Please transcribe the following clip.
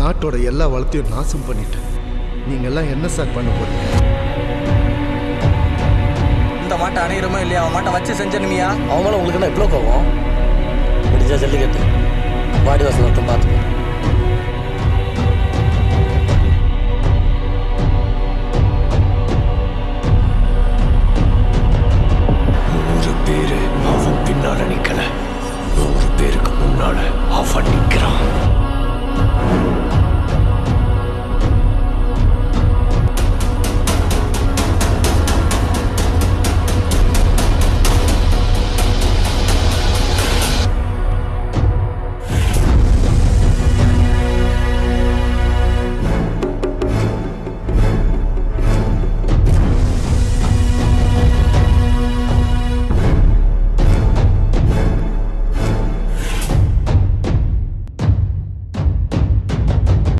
நாட்டோட எல்லா வளத்தையும் நாசம் பண்ணிட்டேன். நீங்கெல்லாம் என்ன சார் பண்ண போறீங்க? இந்த மாட்டை அணையிறமோ இல்லையா? அவன் மாட்டை வச்சு செஞ்சனுமியா அவங்களும் உங்களுக்கு என்ன இவ்வளோ கோவம் முடிஞ்சா ஜல்லிக்கட்டு. பாடி வாசல் மட்டும் பார்த்துக்கோ.